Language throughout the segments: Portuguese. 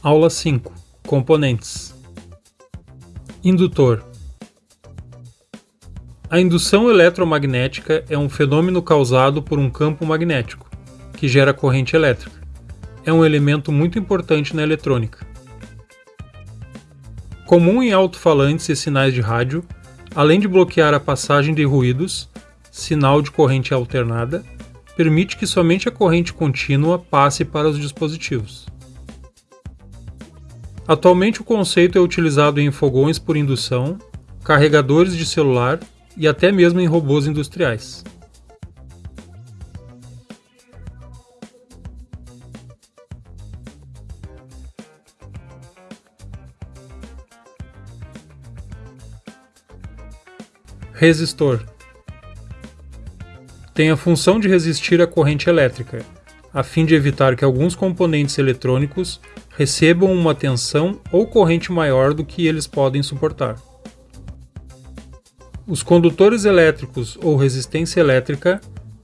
Aula 5 Componentes Indutor A indução eletromagnética é um fenômeno causado por um campo magnético, que gera corrente elétrica. É um elemento muito importante na eletrônica. Comum em alto-falantes e sinais de rádio, além de bloquear a passagem de ruídos, sinal de corrente alternada, permite que somente a corrente contínua passe para os dispositivos. Atualmente o conceito é utilizado em fogões por indução, carregadores de celular e até mesmo em robôs industriais. Resistor tem a função de resistir à corrente elétrica, a fim de evitar que alguns componentes eletrônicos recebam uma tensão ou corrente maior do que eles podem suportar. Os condutores elétricos ou resistência elétrica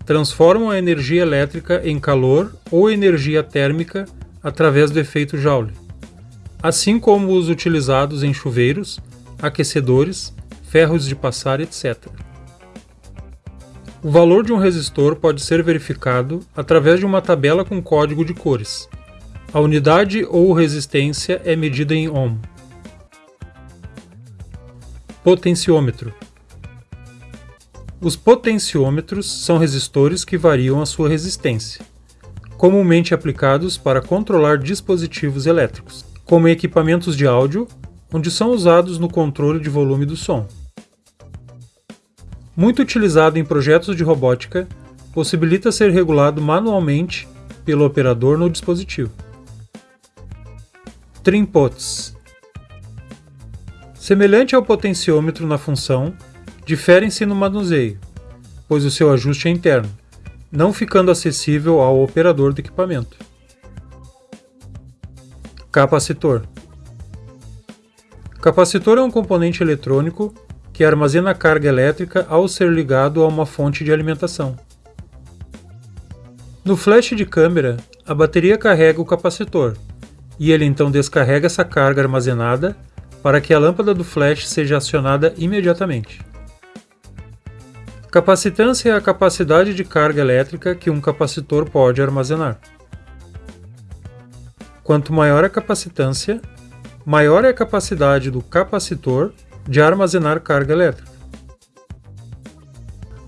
transformam a energia elétrica em calor ou energia térmica através do efeito Joule, assim como os utilizados em chuveiros, aquecedores, ferros de passar, etc. O valor de um resistor pode ser verificado através de uma tabela com código de cores, a unidade ou resistência é medida em ohm. Potenciômetro Os potenciômetros são resistores que variam a sua resistência, comumente aplicados para controlar dispositivos elétricos, como equipamentos de áudio, onde são usados no controle de volume do som. Muito utilizado em projetos de robótica, possibilita ser regulado manualmente pelo operador no dispositivo. Trimpots. Semelhante ao potenciômetro na função, diferem-se no manuseio, pois o seu ajuste é interno, não ficando acessível ao operador do equipamento. Capacitor. Capacitor é um componente eletrônico que armazena carga elétrica ao ser ligado a uma fonte de alimentação. No flash de câmera, a bateria carrega o capacitor, e ele então descarrega essa carga armazenada para que a lâmpada do flash seja acionada imediatamente. Capacitância é a capacidade de carga elétrica que um capacitor pode armazenar. Quanto maior a capacitância, maior é a capacidade do capacitor de armazenar carga elétrica.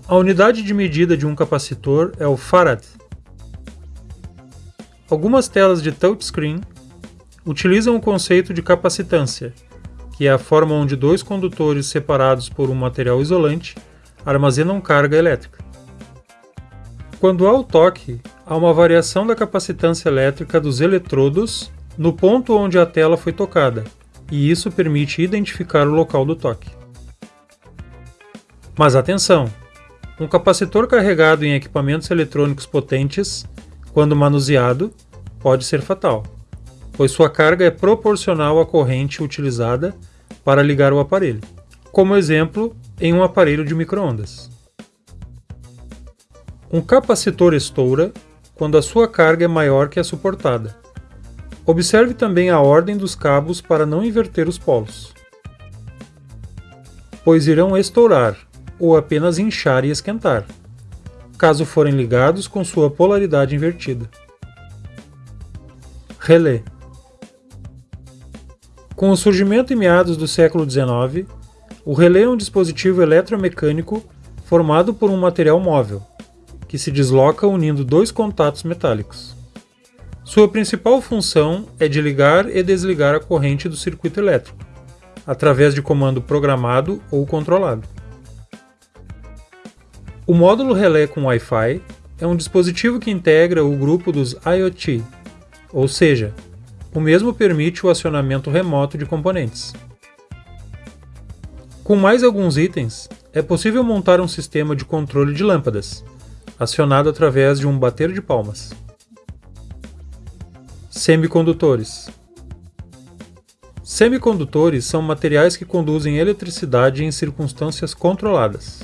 A unidade de medida de um capacitor é o farad. Algumas telas de touchscreen utilizam o conceito de capacitância, que é a forma onde dois condutores separados por um material isolante armazenam carga elétrica. Quando há o toque, há uma variação da capacitância elétrica dos eletrodos no ponto onde a tela foi tocada, e isso permite identificar o local do toque. Mas atenção! Um capacitor carregado em equipamentos eletrônicos potentes, quando manuseado, pode ser fatal pois sua carga é proporcional à corrente utilizada para ligar o aparelho, como exemplo em um aparelho de microondas. Um capacitor estoura quando a sua carga é maior que a suportada. Observe também a ordem dos cabos para não inverter os polos, pois irão estourar ou apenas inchar e esquentar, caso forem ligados com sua polaridade invertida. Relé com o surgimento em meados do século XIX, o relé é um dispositivo eletromecânico formado por um material móvel, que se desloca unindo dois contatos metálicos. Sua principal função é de ligar e desligar a corrente do circuito elétrico, através de comando programado ou controlado. O módulo relé com Wi-Fi é um dispositivo que integra o grupo dos IoT, ou seja, o mesmo permite o acionamento remoto de componentes. Com mais alguns itens, é possível montar um sistema de controle de lâmpadas, acionado através de um bater de palmas. Semicondutores Semicondutores são materiais que conduzem eletricidade em circunstâncias controladas.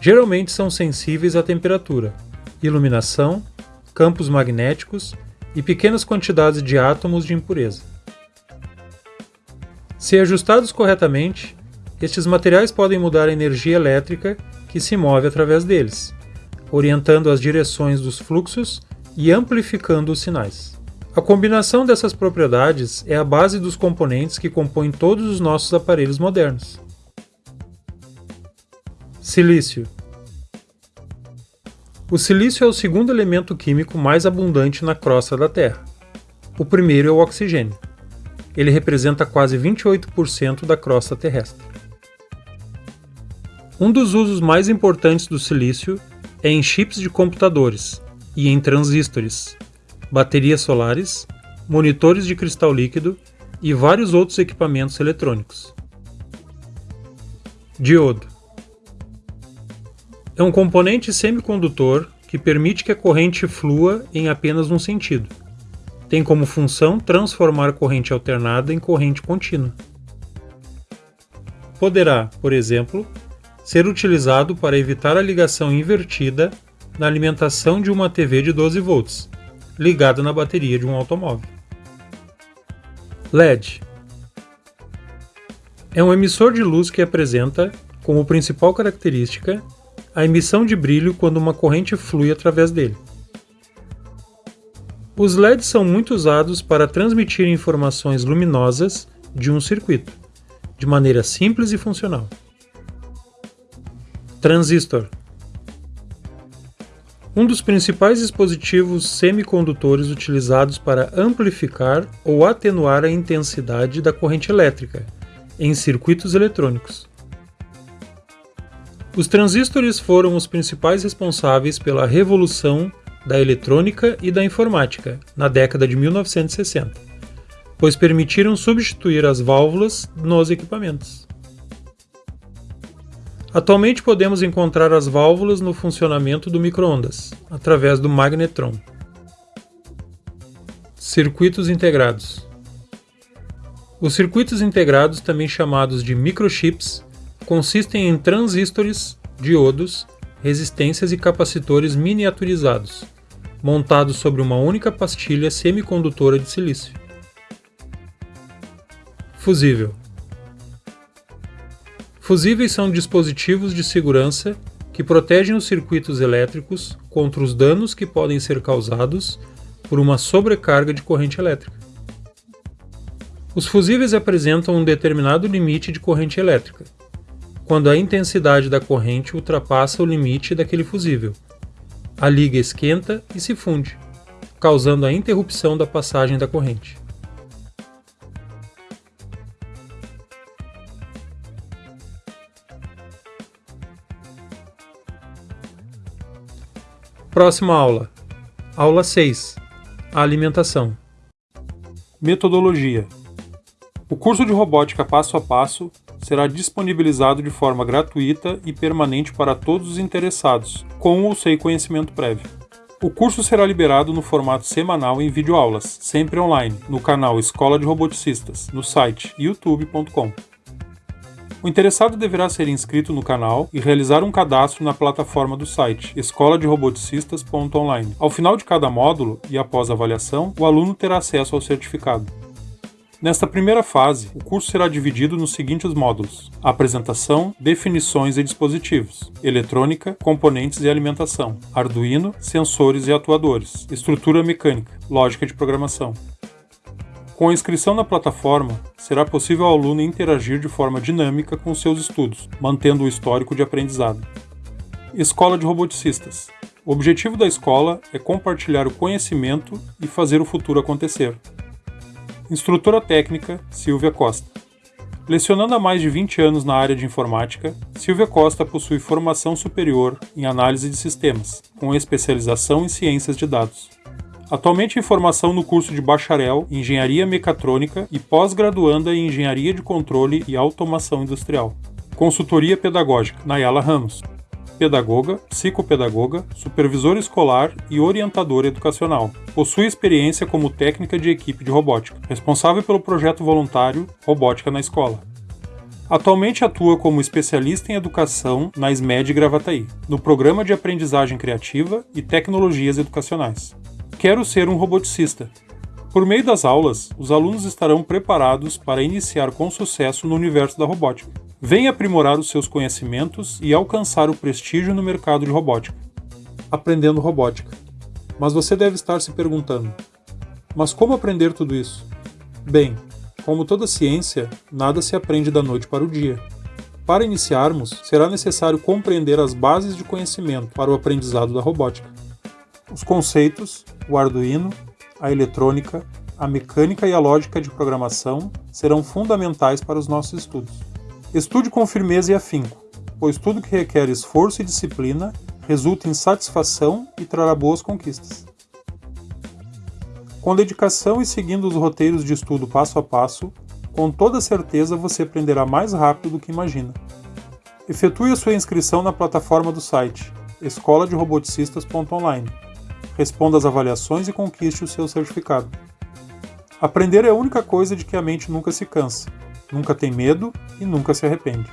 Geralmente são sensíveis à temperatura, iluminação, campos magnéticos e pequenas quantidades de átomos de impureza. Se ajustados corretamente, estes materiais podem mudar a energia elétrica que se move através deles, orientando as direções dos fluxos e amplificando os sinais. A combinação dessas propriedades é a base dos componentes que compõem todos os nossos aparelhos modernos. Silício O silício é o segundo elemento químico mais abundante na crosta da Terra. O primeiro é o oxigênio. Ele representa quase 28% da crosta terrestre. Um dos usos mais importantes do silício é em chips de computadores e em transistores, baterias solares, monitores de cristal líquido e vários outros equipamentos eletrônicos. Diodo é um componente semicondutor que permite que a corrente flua em apenas um sentido. Tem como função transformar corrente alternada em corrente contínua. Poderá, por exemplo, ser utilizado para evitar a ligação invertida na alimentação de uma TV de 12 volts, ligada na bateria de um automóvel. LED é um emissor de luz que apresenta, como principal característica, a emissão de brilho quando uma corrente flui através dele. Os LEDs são muito usados para transmitir informações luminosas de um circuito, de maneira simples e funcional. Transistor um dos principais dispositivos semicondutores utilizados para amplificar ou atenuar a intensidade da corrente elétrica em circuitos eletrônicos. Os transistores foram os principais responsáveis pela revolução da eletrônica e da informática na década de 1960, pois permitiram substituir as válvulas nos equipamentos. Atualmente podemos encontrar as válvulas no funcionamento do microondas, através do magnetron. Circuitos integrados. Os circuitos integrados, também chamados de microchips, consistem em transistores, diodos, resistências e capacitores miniaturizados, montados sobre uma única pastilha semicondutora de silício. Fusível Fusíveis são dispositivos de segurança que protegem os circuitos elétricos contra os danos que podem ser causados por uma sobrecarga de corrente elétrica. Os fusíveis apresentam um determinado limite de corrente elétrica, quando a intensidade da corrente ultrapassa o limite daquele fusível. A liga esquenta e se funde, causando a interrupção da passagem da corrente. Próxima aula. Aula 6. A alimentação. Metodologia. O curso de robótica passo a passo será disponibilizado de forma gratuita e permanente para todos os interessados, com ou sem conhecimento prévio. O curso será liberado no formato semanal em videoaulas, sempre online, no canal Escola de Roboticistas, no site youtube.com. O interessado deverá ser inscrito no canal e realizar um cadastro na plataforma do site escoladeroboticistas.online. Ao final de cada módulo e após a avaliação, o aluno terá acesso ao certificado. Nesta primeira fase, o curso será dividido nos seguintes módulos: apresentação, definições e dispositivos, eletrônica, componentes e alimentação, Arduino, sensores e atuadores, estrutura mecânica, lógica de programação. Com a inscrição na plataforma, será possível ao aluno interagir de forma dinâmica com seus estudos, mantendo o histórico de aprendizado. Escola de Roboticistas. O objetivo da escola é compartilhar o conhecimento e fazer o futuro acontecer. Instrutora técnica Silvia Costa. Lecionando há mais de 20 anos na área de informática, Silvia Costa possui formação superior em análise de sistemas, com especialização em ciências de dados. Atualmente em formação no curso de bacharel em Engenharia Mecatrônica e pós-graduanda em Engenharia de Controle e Automação Industrial. Consultoria Pedagógica, Nayala Ramos. Pedagoga, psicopedagoga, supervisora escolar e orientadora educacional. Possui experiência como técnica de equipe de robótica, responsável pelo projeto voluntário Robótica na Escola. Atualmente atua como especialista em educação na SMED Gravataí, no Programa de Aprendizagem Criativa e Tecnologias Educacionais. Quero ser um roboticista. Por meio das aulas, os alunos estarão preparados para iniciar com sucesso no universo da robótica. Venha aprimorar os seus conhecimentos e alcançar o prestígio no mercado de robótica. Aprendendo robótica. Mas você deve estar se perguntando: mas como aprender tudo isso? Bem, como toda ciência, nada se aprende da noite para o dia. Para iniciarmos, será necessário compreender as bases de conhecimento para o aprendizado da robótica. Os conceitos, o Arduino, a eletrônica, a mecânica e a lógica de programação serão fundamentais para os nossos estudos. Estude com firmeza e afinco, pois tudo que requer esforço e disciplina resulta em satisfação e trará boas conquistas. Com dedicação e seguindo os roteiros de estudo passo a passo, com toda certeza você aprenderá mais rápido do que imagina. Efetue a sua inscrição na plataforma do site escola de roboticistas.online responda às avaliações e conquiste o seu certificado. Aprender é a única coisa de que a mente nunca se cansa, nunca tem medo e nunca se arrepende.